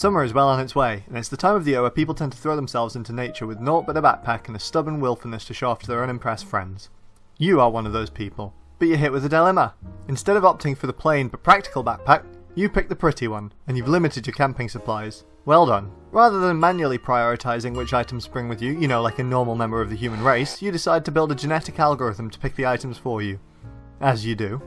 Summer is well on its way, and it's the time of the year where people tend to throw themselves into nature with naught but a backpack and a stubborn willfulness to show off to their unimpressed friends. You are one of those people, but you're hit with a dilemma. Instead of opting for the plain but practical backpack, you pick the pretty one, and you've limited your camping supplies. Well done. Rather than manually prioritising which items bring with you, you know, like a normal member of the human race, you decide to build a genetic algorithm to pick the items for you. As you do.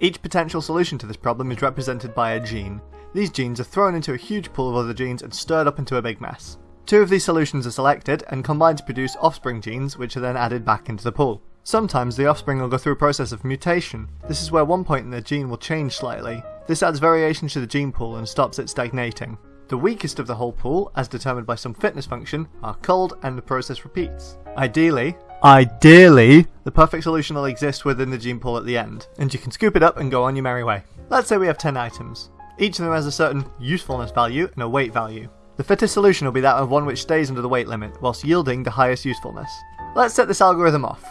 Each potential solution to this problem is represented by a gene, these genes are thrown into a huge pool of other genes and stirred up into a big mess. Two of these solutions are selected and combined to produce offspring genes which are then added back into the pool. Sometimes the offspring will go through a process of mutation. This is where one point in the gene will change slightly. This adds variation to the gene pool and stops it stagnating. The weakest of the whole pool, as determined by some fitness function, are culled and the process repeats. Ideally, ideally, the perfect solution will exist within the gene pool at the end, and you can scoop it up and go on your merry way. Let's say we have 10 items. Each of them has a certain usefulness value and a weight value. The fittest solution will be that of one which stays under the weight limit, whilst yielding the highest usefulness. Let's set this algorithm off.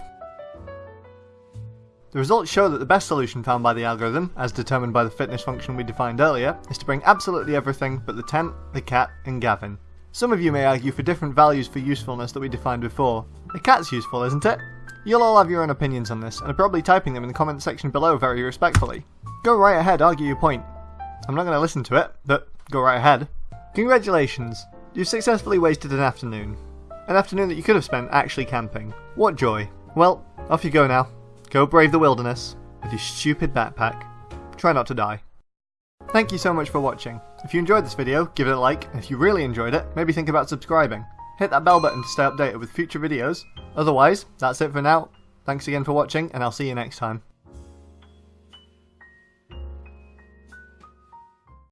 The results show that the best solution found by the algorithm, as determined by the fitness function we defined earlier, is to bring absolutely everything but the tent, the cat, and Gavin. Some of you may argue for different values for usefulness that we defined before. The cat's useful, isn't it? You'll all have your own opinions on this, and are probably typing them in the comment section below very respectfully. Go right ahead, argue your point. I'm not going to listen to it, but go right ahead. Congratulations, you've successfully wasted an afternoon. An afternoon that you could have spent actually camping. What joy. Well, off you go now. Go brave the wilderness with your stupid backpack. Try not to die. Thank you so much for watching. If you enjoyed this video, give it a like, and if you really enjoyed it, maybe think about subscribing. Hit that bell button to stay updated with future videos. Otherwise, that's it for now. Thanks again for watching, and I'll see you next time.